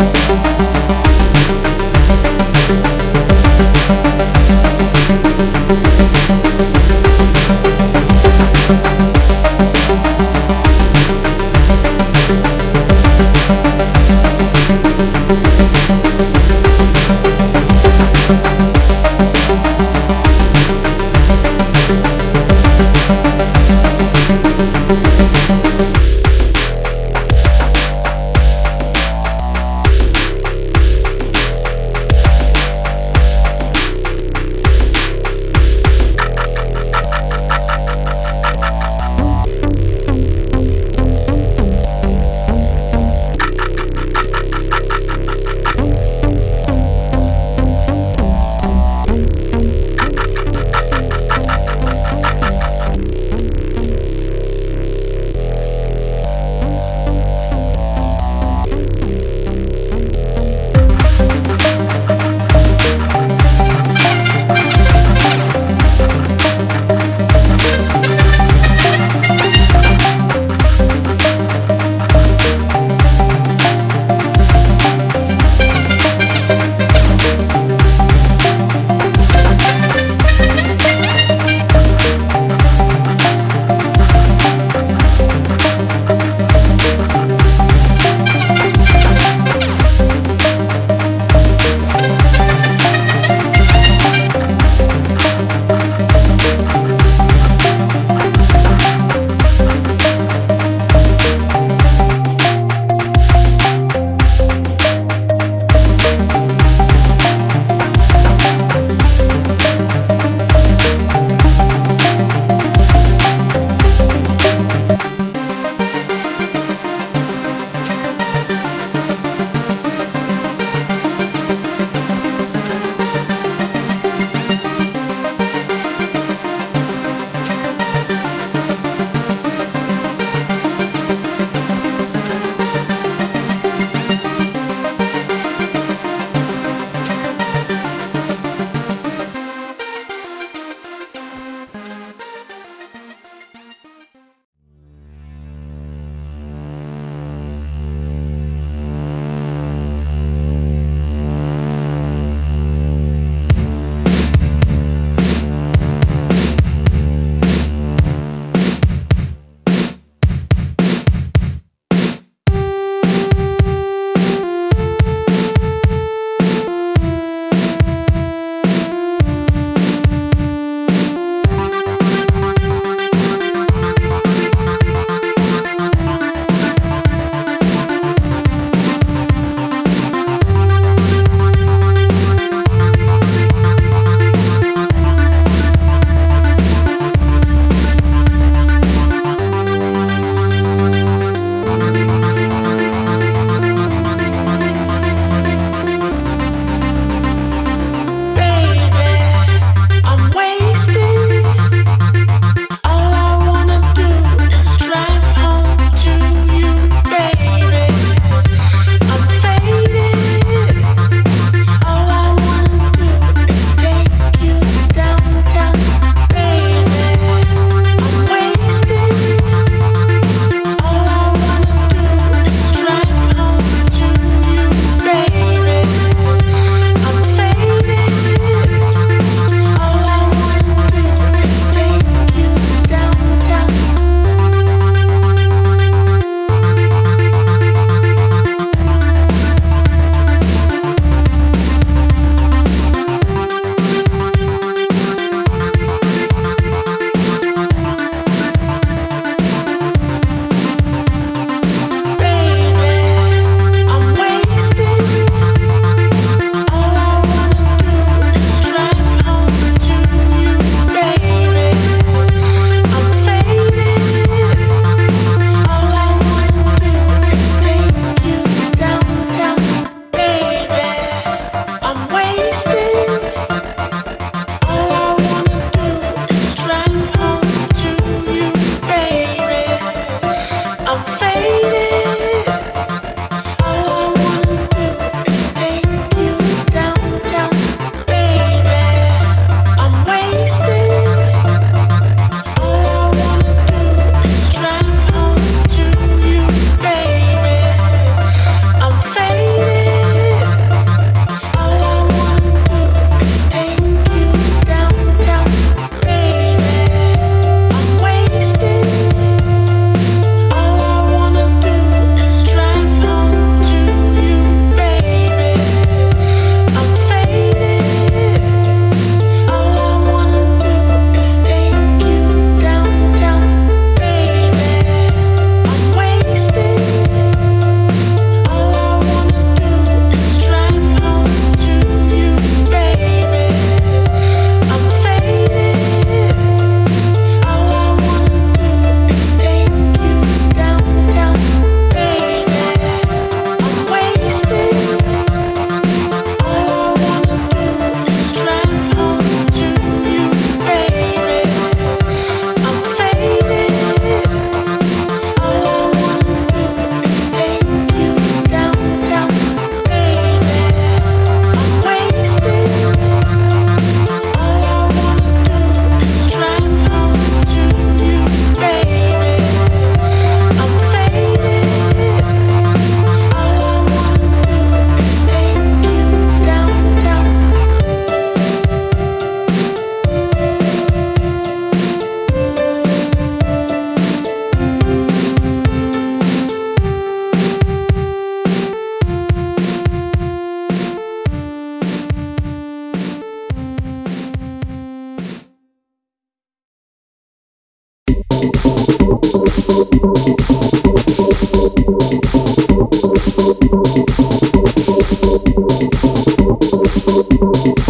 thank you Oh.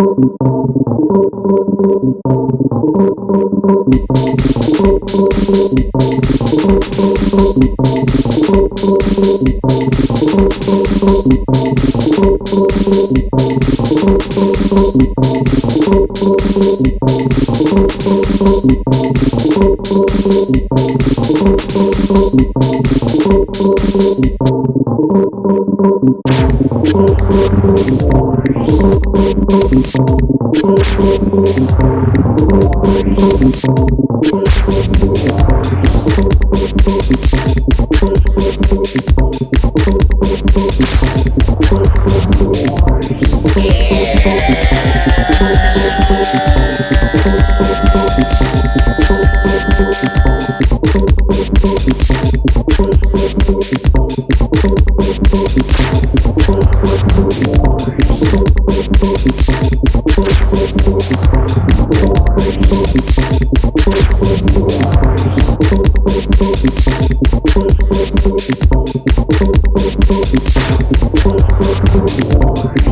Thank you.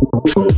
you